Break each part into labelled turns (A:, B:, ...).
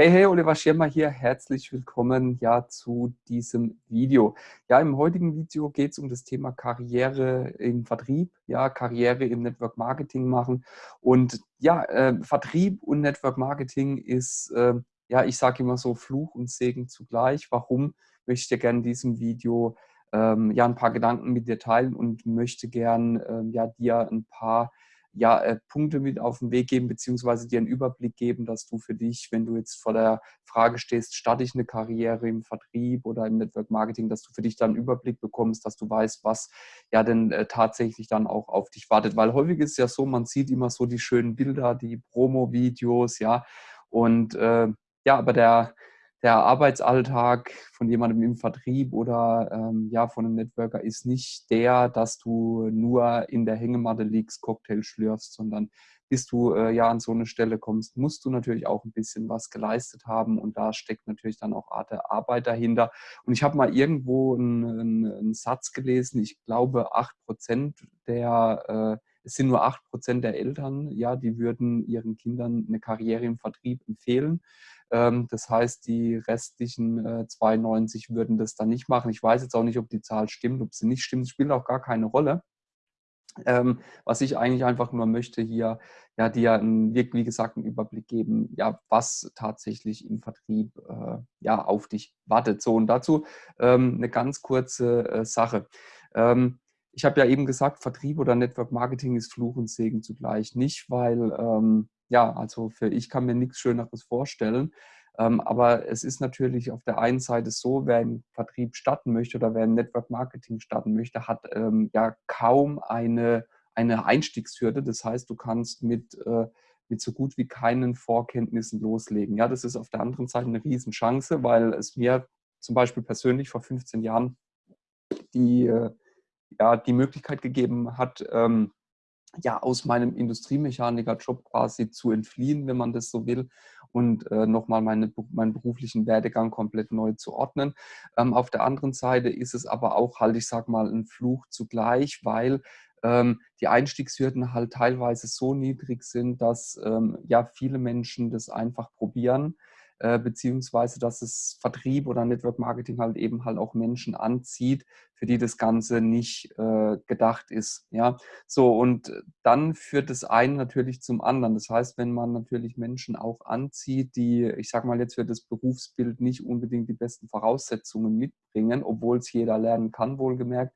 A: Hey, hey, Oliver Schirmer hier. Herzlich willkommen ja zu diesem Video. Ja, im heutigen Video geht es um das Thema Karriere im Vertrieb, ja, Karriere im Network Marketing machen. Und ja, äh, Vertrieb und Network Marketing ist, äh, ja, ich sage immer so Fluch und Segen zugleich. Warum möchte ich dir gerne in diesem Video ähm, ja ein paar Gedanken mit dir teilen und möchte gern äh, ja dir ein paar ja, äh, Punkte mit auf den Weg geben, beziehungsweise dir einen Überblick geben, dass du für dich, wenn du jetzt vor der Frage stehst, starte ich eine Karriere im Vertrieb oder im Network Marketing, dass du für dich dann einen Überblick bekommst, dass du weißt, was ja denn äh, tatsächlich dann auch auf dich wartet. Weil häufig ist ja so, man sieht immer so die schönen Bilder, die Promo-Videos, ja, und äh, ja, aber der, der Arbeitsalltag von jemandem im Vertrieb oder ähm, ja, von einem Networker ist nicht der, dass du nur in der Hängematte liegst, Cocktail schlürfst, sondern bis du äh, ja an so eine Stelle kommst, musst du natürlich auch ein bisschen was geleistet haben und da steckt natürlich dann auch Art der Arbeit dahinter. Und ich habe mal irgendwo einen, einen, Satz gelesen, ich glaube, acht Prozent der, äh, es sind nur acht Prozent der Eltern, ja, die würden ihren Kindern eine Karriere im Vertrieb empfehlen. Ähm, das heißt, die restlichen 92 äh, würden das dann nicht machen. Ich weiß jetzt auch nicht, ob die Zahl stimmt, ob sie nicht stimmt. Es spielt auch gar keine Rolle. Ähm, was ich eigentlich einfach nur möchte hier, ja, dir einen, wie gesagt, einen Überblick geben, ja, was tatsächlich im Vertrieb äh, ja, auf dich wartet. So, und dazu ähm, eine ganz kurze äh, Sache. Ähm, ich habe ja eben gesagt, Vertrieb oder Network Marketing ist Fluch und Segen zugleich. Nicht, weil ähm, ja, also für ich kann mir nichts Schöneres vorstellen. Ähm, aber es ist natürlich auf der einen Seite so, wer im Vertrieb starten möchte oder wer im Network Marketing starten möchte, hat ähm, ja kaum eine, eine Einstiegshürde. Das heißt, du kannst mit, äh, mit so gut wie keinen Vorkenntnissen loslegen. Ja, das ist auf der anderen Seite eine Riesenchance, weil es mir zum Beispiel persönlich vor 15 Jahren die, äh, ja, die Möglichkeit gegeben hat, ähm, ja, aus meinem Industriemechaniker-Job quasi zu entfliehen, wenn man das so will, und äh, nochmal meine, meinen beruflichen Werdegang komplett neu zu ordnen. Ähm, auf der anderen Seite ist es aber auch halt, ich sag mal, ein Fluch zugleich, weil ähm, die Einstiegshürden halt teilweise so niedrig sind, dass ähm, ja viele Menschen das einfach probieren äh, beziehungsweise dass es Vertrieb oder Network Marketing halt eben halt auch Menschen anzieht, für die das Ganze nicht äh, gedacht ist. Ja, so und dann führt das einen natürlich zum anderen. Das heißt, wenn man natürlich Menschen auch anzieht, die, ich sag mal jetzt für das Berufsbild nicht unbedingt die besten Voraussetzungen mitbringen, obwohl es jeder lernen kann, wohlgemerkt,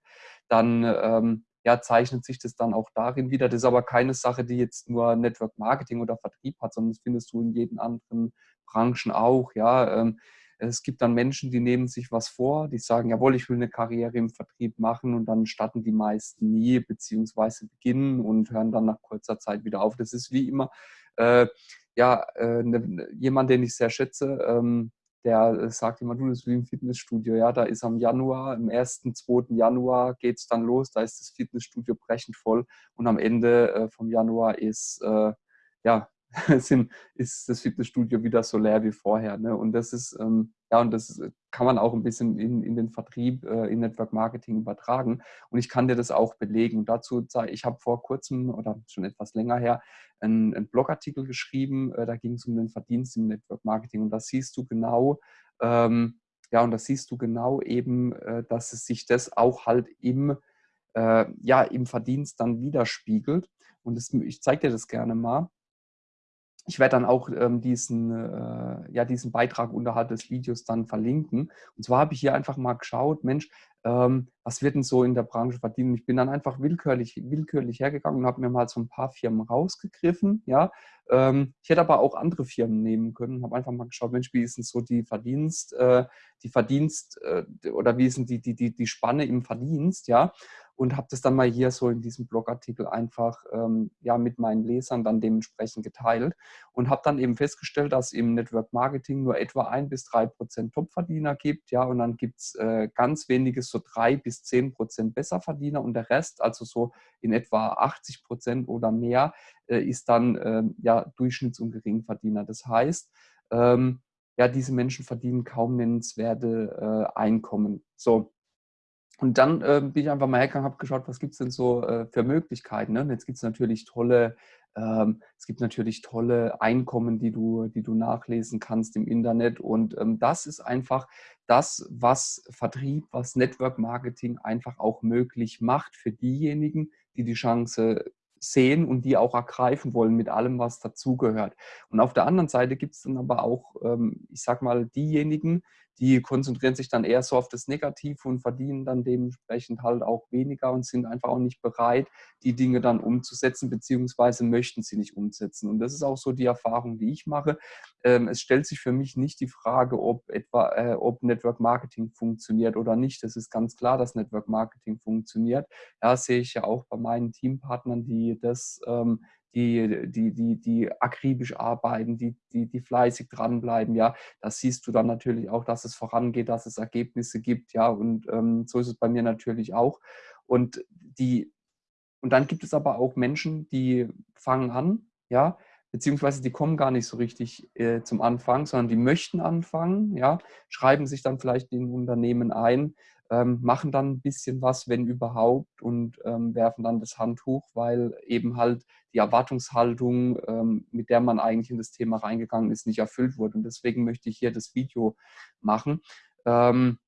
A: dann ähm, ja, zeichnet sich das dann auch darin wieder. Das ist aber keine Sache, die jetzt nur Network Marketing oder Vertrieb hat, sondern das findest du in jedem anderen Branchen auch. Ja, ähm, es gibt dann Menschen, die nehmen sich was vor, die sagen, jawohl, ich will eine Karriere im Vertrieb machen und dann starten die meisten nie, beziehungsweise beginnen und hören dann nach kurzer Zeit wieder auf. Das ist wie immer, äh, ja, äh, ne, jemand, den ich sehr schätze, ähm, der sagt immer, du, das ist wie im Fitnessstudio, ja, da ist am Januar, im 1., 2. Januar geht es dann los, da ist das Fitnessstudio brechend voll und am Ende äh, vom Januar ist, äh, ja, sind, ist das Fitnessstudio wieder so leer wie vorher. Ne? Und das ist, ähm, ja, und das kann man auch ein bisschen in, in den Vertrieb, äh, in Network Marketing übertragen. Und ich kann dir das auch belegen. Dazu, ich habe vor kurzem oder schon etwas länger her einen, einen Blogartikel geschrieben, äh, da ging es um den Verdienst im Network Marketing. Und da siehst du genau, ähm, ja, und da siehst du genau eben, äh, dass es sich das auch halt im, äh, ja, im Verdienst dann widerspiegelt. Und das, ich zeige dir das gerne mal ich werde dann auch ähm, diesen, äh, ja, diesen Beitrag unterhalb des Videos dann verlinken. Und zwar habe ich hier einfach mal geschaut, Mensch, ähm, was wird denn so in der Branche verdienen? Ich bin dann einfach willkürlich, willkürlich hergegangen und habe mir mal so ein paar Firmen rausgegriffen. Ja? Ähm, ich hätte aber auch andere Firmen nehmen können und habe einfach mal geschaut, Mensch, wie ist denn so die Verdienst, äh, die Verdienst äh, oder wie ist denn die, die, die, die Spanne im Verdienst, ja? Und habe das dann mal hier so in diesem Blogartikel einfach ähm, ja, mit meinen Lesern dann dementsprechend geteilt und habe dann eben festgestellt, dass im Network Marketing nur etwa ein bis drei Prozent Topverdiener gibt, ja, und dann gibt es äh, ganz wenige so drei bis zehn Prozent Besserverdiener und der Rest, also so in etwa 80 Prozent oder mehr, äh, ist dann äh, ja Durchschnitts- und Geringverdiener. Das heißt, ähm, ja, diese Menschen verdienen kaum nennenswerte äh, Einkommen. So, und dann äh, bin ich einfach mal hergegangen, habe geschaut, was gibt es denn so äh, für Möglichkeiten. Ne? Und jetzt gibt es natürlich tolle Ähm, es gibt natürlich tolle Einkommen, die du, die du nachlesen kannst im Internet. Und ähm, das ist einfach das, was Vertrieb, was Network Marketing einfach auch möglich macht für diejenigen, die die Chance sehen und die auch ergreifen wollen mit allem, was dazugehört. Und auf der anderen Seite gibt es dann aber auch, ähm, ich sag mal, diejenigen, die konzentrieren sich dann eher so auf das Negative und verdienen dann dementsprechend halt auch weniger und sind einfach auch nicht bereit, die Dinge dann umzusetzen, beziehungsweise möchten sie nicht umsetzen. Und das ist auch so die Erfahrung, die ich mache. Ähm, es stellt sich für mich nicht die Frage, ob etwa, äh, ob Network Marketing funktioniert oder nicht. Das ist ganz klar, dass Network Marketing funktioniert. Ja, sehe ich ja auch bei meinen Teampartnern, die das ähm, die, die, die, die akribisch arbeiten, die, die, die fleißig dranbleiben, ja, das siehst du dann natürlich auch, dass es vorangeht, dass es Ergebnisse gibt, ja, und ähm, so ist es bei mir natürlich auch. Und die, und dann gibt es aber auch Menschen, die fangen an, ja, beziehungsweise die kommen gar nicht so richtig äh, zum Anfang, sondern die möchten anfangen, ja, schreiben sich dann vielleicht in Unternehmen ein, ähm, machen dann ein bisschen was, wenn überhaupt, und ähm, werfen dann das Handtuch, weil eben halt die Erwartungshaltung, ähm, mit der man eigentlich in das Thema reingegangen ist, nicht erfüllt wurde. Und deswegen möchte ich hier das Video machen. Ähm,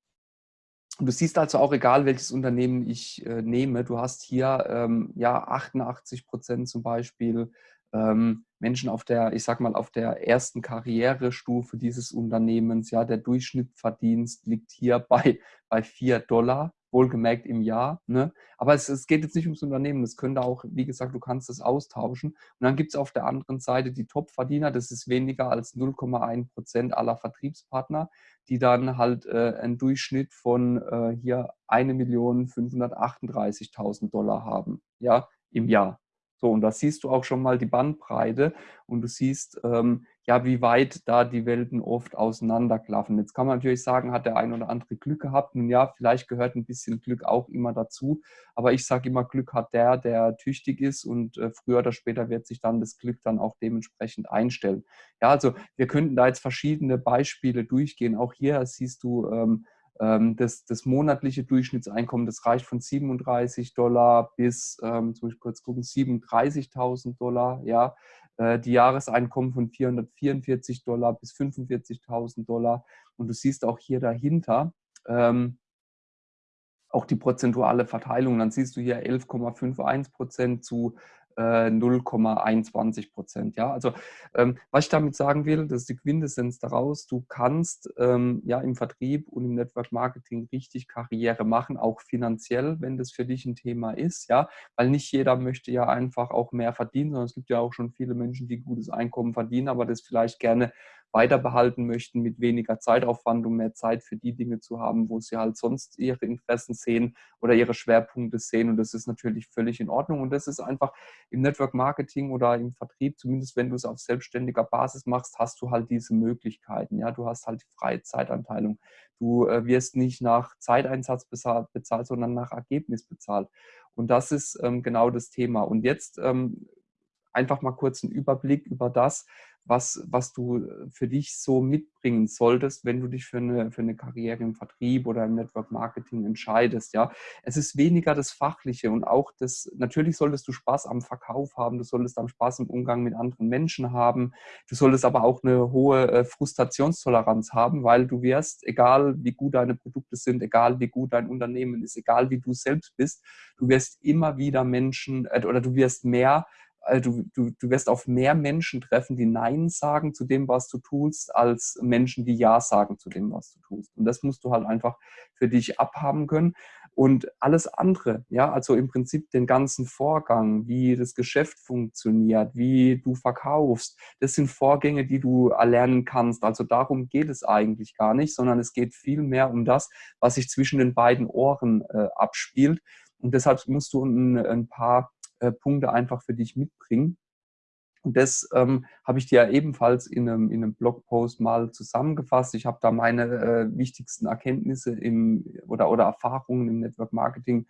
A: du siehst also auch, egal welches Unternehmen ich äh, nehme, du hast hier ähm, ja 88 Prozent zum Beispiel ähm, Menschen auf der, ich sag mal, auf der ersten Karrierestufe dieses Unternehmens, ja, der Durchschnittsverdienst liegt hier bei, bei 4 Dollar, wohlgemerkt im Jahr. Ne? Aber es, es geht jetzt nicht ums Unternehmen, es könnte auch, wie gesagt, du kannst das austauschen. Und dann gibt es auf der anderen Seite die Top-Verdiener, das ist weniger als 0,1 Prozent aller Vertriebspartner, die dann halt äh, einen Durchschnitt von äh, hier 1.538.000 Dollar haben, ja, im Jahr. So, und da siehst du auch schon mal die Bandbreite und du siehst, ähm, ja, wie weit da die Welten oft auseinanderklaffen. Jetzt kann man natürlich sagen, hat der ein oder andere Glück gehabt. Nun ja, vielleicht gehört ein bisschen Glück auch immer dazu. Aber ich sage immer, Glück hat der, der tüchtig ist und äh, früher oder später wird sich dann das Glück dann auch dementsprechend einstellen. Ja, also wir könnten da jetzt verschiedene Beispiele durchgehen. Auch hier siehst du, ähm, das, das, monatliche Durchschnittseinkommen, das reicht von 37 Dollar bis, ähm, muss ich kurz gucken, 37.000 Dollar. Ja, äh, die Jahreseinkommen von 444 Dollar bis 45.000 Dollar. Und du siehst auch hier dahinter ähm, auch die prozentuale Verteilung. Dann siehst du hier 11,51 Prozent zu 0,21 äh, Prozent. Ja, also ähm, was ich damit sagen will, das ist die Quintessenz daraus. Du kannst ähm, ja im Vertrieb und im Network Marketing richtig Karriere machen, auch finanziell, wenn das für dich ein Thema ist. Ja, weil nicht jeder möchte ja einfach auch mehr verdienen, sondern es gibt ja auch schon viele Menschen, die gutes Einkommen verdienen, aber das vielleicht gerne weiter behalten möchten mit weniger Zeitaufwand, um mehr Zeit für die Dinge zu haben, wo sie halt sonst ihre Interessen sehen oder ihre Schwerpunkte sehen. Und das ist natürlich völlig in Ordnung. Und das ist einfach im Network Marketing oder im Vertrieb, zumindest wenn du es auf selbstständiger Basis machst, hast du halt diese Möglichkeiten. Ja, du hast halt die freie Zeitanteilung. Du äh, wirst nicht nach Zeiteinsatz bezahlt, bezahlt, sondern nach Ergebnis bezahlt. Und das ist ähm, genau das Thema. Und jetzt ähm, einfach mal kurz einen Überblick über das, was, was du äh, für dich so mitbringen solltest, wenn du dich für eine, für eine Karriere im Vertrieb oder im Network Marketing entscheidest. Ja, es ist weniger das Fachliche und auch das, natürlich solltest du Spaß am Verkauf haben, du solltest am Spaß im Umgang mit anderen Menschen haben, du solltest aber auch eine hohe äh, Frustrationstoleranz haben, weil du wirst, egal wie gut deine Produkte sind, egal wie gut dein Unternehmen ist, egal wie du selbst bist, du wirst immer wieder Menschen äh, oder du wirst mehr äh, du, du, wirst auf mehr Menschen treffen, die Nein sagen zu dem, was du tust, als Menschen, die Ja sagen zu dem, was du tust. Und das musst du halt einfach für dich abhaben können. Und alles andere, ja, also im Prinzip den ganzen Vorgang, wie das Geschäft funktioniert, wie du verkaufst, das sind Vorgänge, die du erlernen kannst. Also darum geht es eigentlich gar nicht, sondern es geht viel mehr um das, was sich zwischen den beiden Ohren äh, abspielt. Und deshalb musst du ein, ein paar äh, Punkte einfach für dich mitbringen. Und das ähm, habe ich dir ebenfalls in einem, in einem Blogpost mal zusammengefasst. Ich habe da meine äh, wichtigsten Erkenntnisse im, oder, oder Erfahrungen im Network Marketing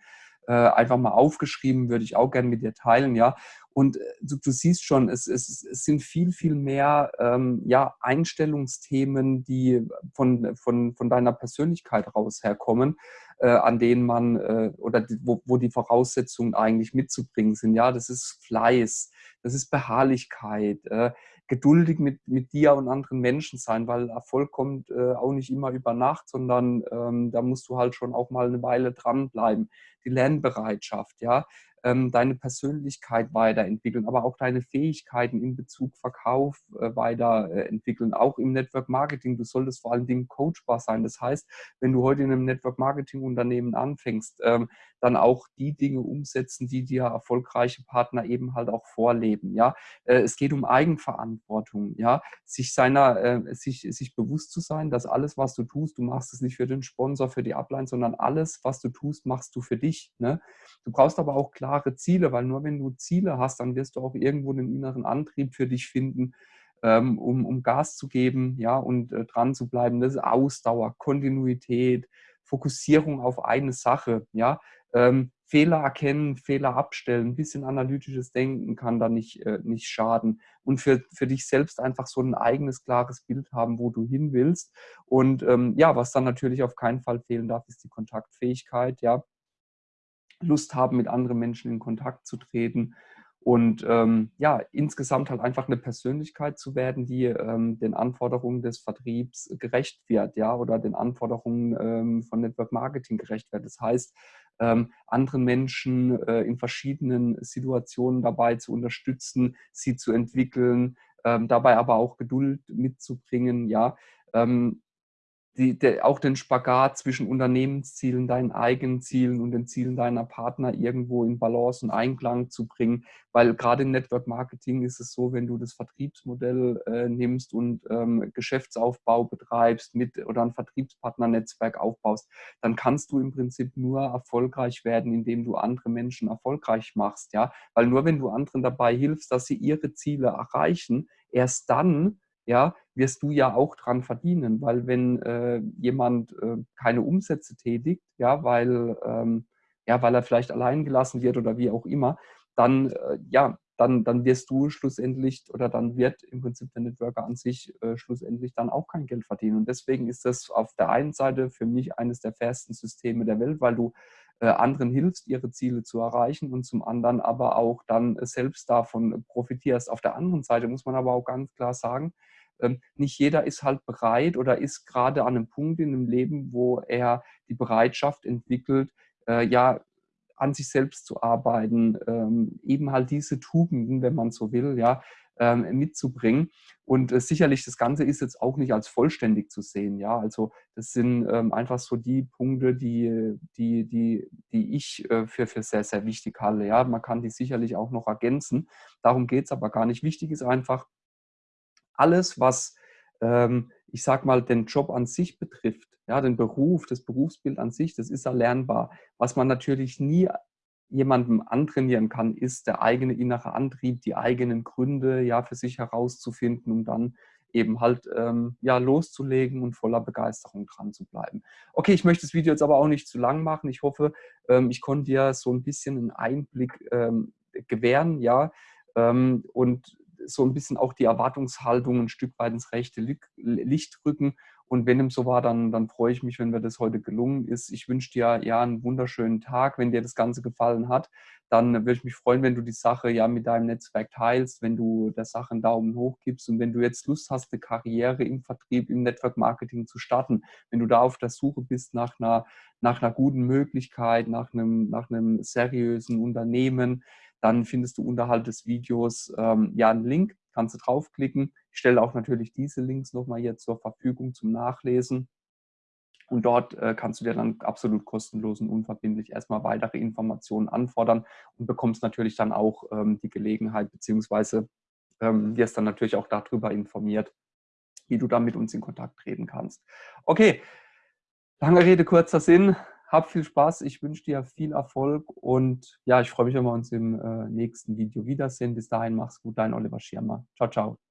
A: äh, einfach mal aufgeschrieben, würde ich auch gerne mit dir teilen. Ja. Und äh, du, du siehst schon, es, es, es, sind viel, viel mehr ähm, ja, Einstellungsthemen, die von, von, von deiner Persönlichkeit raus herkommen, an denen man äh, oder die, wo, wo die Voraussetzungen eigentlich mitzubringen sind. Ja, das ist Fleiß, das ist Beharrlichkeit, äh, geduldig mit, mit dir und anderen Menschen sein, weil Erfolg kommt äh, auch nicht immer über Nacht, sondern ähm, da musst du halt schon auch mal eine Weile dranbleiben. Die Lernbereitschaft, ja, ähm, deine Persönlichkeit weiterentwickeln, aber auch deine Fähigkeiten in Bezug Verkauf äh, weiterentwickeln, auch im Network Marketing. Du solltest vor allen Dingen coachbar sein. Das heißt, wenn du heute in einem Network Marketing Unternehmen anfängst, ähm, dann auch die Dinge umsetzen, die dir erfolgreiche Partner eben halt auch vorleben. Ja, äh, es geht um Eigenverantwortung. Ja, sich seiner, äh, sich, sich bewusst zu sein, dass alles, was du tust, du machst es nicht für den Sponsor, für die Upline, sondern alles, was du tust, machst du für dich. Ne? Du brauchst aber auch klare Ziele, weil nur wenn du Ziele hast, dann wirst du auch irgendwo einen inneren Antrieb für dich finden, ähm, um, um Gas zu geben, ja, und äh, dran zu bleiben. Das ist Ausdauer, Kontinuität, Fokussierung auf eine Sache, ja. Ähm, Fehler erkennen, Fehler abstellen, ein bisschen analytisches Denken kann da nicht, äh, nicht schaden. Und für, für dich selbst einfach so ein eigenes, klares Bild haben, wo du hin willst. Und ähm, ja, was dann natürlich auf keinen Fall fehlen darf, ist die Kontaktfähigkeit, ja. Lust haben, mit anderen Menschen in Kontakt zu treten und ähm, ja, insgesamt halt einfach eine Persönlichkeit zu werden, die ähm, den Anforderungen des Vertriebs gerecht wird, ja, oder den Anforderungen ähm, von Network Marketing gerecht wird. Das heißt, ähm, anderen Menschen äh, in verschiedenen Situationen dabei zu unterstützen, sie zu entwickeln, ähm, dabei aber auch Geduld mitzubringen, ja. Ähm, die, der, auch den Spagat zwischen Unternehmenszielen, deinen eigenen Zielen und den Zielen deiner Partner irgendwo in Balance und Einklang zu bringen. Weil gerade im Network Marketing ist es so, wenn du das Vertriebsmodell äh, nimmst und ähm, Geschäftsaufbau betreibst mit oder ein Vertriebspartnernetzwerk aufbaust, dann kannst du im Prinzip nur erfolgreich werden, indem du andere Menschen erfolgreich machst. Ja? Weil nur wenn du anderen dabei hilfst, dass sie ihre Ziele erreichen, erst dann ja, wirst du ja auch dran verdienen, weil wenn äh, jemand äh, keine Umsätze tätigt, ja, weil, ähm, ja, weil er vielleicht allein gelassen wird oder wie auch immer, dann, äh, ja, dann, dann wirst du schlussendlich oder dann wird im Prinzip der Networker an sich äh, schlussendlich dann auch kein Geld verdienen. Und deswegen ist das auf der einen Seite für mich eines der fairsten Systeme der Welt, weil du äh, anderen hilfst, ihre Ziele zu erreichen und zum anderen aber auch dann selbst davon profitierst. Auf der anderen Seite muss man aber auch ganz klar sagen, nicht jeder ist halt bereit oder ist gerade an einem Punkt in dem Leben, wo er die Bereitschaft entwickelt, äh, ja, an sich selbst zu arbeiten, ähm, eben halt diese Tugenden, wenn man so will, ja, ähm, mitzubringen. Und äh, sicherlich, das Ganze ist jetzt auch nicht als vollständig zu sehen. Ja, also das sind ähm, einfach so die Punkte, die, die, die, die ich äh, für, für sehr, sehr wichtig halte. Ja, man kann die sicherlich auch noch ergänzen. Darum geht es aber gar nicht. Wichtig ist einfach, alles, was, ähm, ich sag mal, den Job an sich betrifft, ja, den Beruf, das Berufsbild an sich, das ist erlernbar. Was man natürlich nie jemandem antrainieren kann, ist der eigene innere Antrieb, die eigenen Gründe ja für sich herauszufinden, um dann eben halt ähm, ja loszulegen und voller Begeisterung dran zu bleiben. Okay, ich möchte das Video jetzt aber auch nicht zu lang machen. Ich hoffe, ähm, ich konnte dir so ein bisschen einen Einblick ähm, gewähren, ja, ähm, und so ein bisschen auch die Erwartungshaltung ein Stück weit ins rechte Licht rücken. Und wenn dem so war, dann, dann freue ich mich, wenn mir das heute gelungen ist. Ich wünsche dir ja einen wunderschönen Tag. Wenn dir das Ganze gefallen hat, dann würde ich mich freuen, wenn du die Sache ja mit deinem Netzwerk teilst, wenn du der Sache einen Daumen hoch gibst und wenn du jetzt Lust hast, eine Karriere im Vertrieb, im Network Marketing zu starten, wenn du da auf der Suche bist nach einer, nach einer guten Möglichkeit, nach einem, nach einem seriösen Unternehmen, dann findest du unterhalb des Videos ähm, ja einen Link, kannst du draufklicken. Ich stelle auch natürlich diese Links nochmal hier zur Verfügung zum Nachlesen. Und dort äh, kannst du dir dann absolut kostenlos und unverbindlich erstmal weitere Informationen anfordern und bekommst natürlich dann auch ähm, die Gelegenheit, beziehungsweise ähm, wirst dann natürlich auch darüber informiert, wie du dann mit uns in Kontakt treten kannst. Okay, lange Rede, kurzer Sinn hab viel Spaß, ich wünsche dir viel Erfolg und ja, ich freue mich, wenn wir uns im äh, nächsten Video wiedersehen. Bis dahin, mach's gut, dein Oliver Schirmer. Ciao, ciao.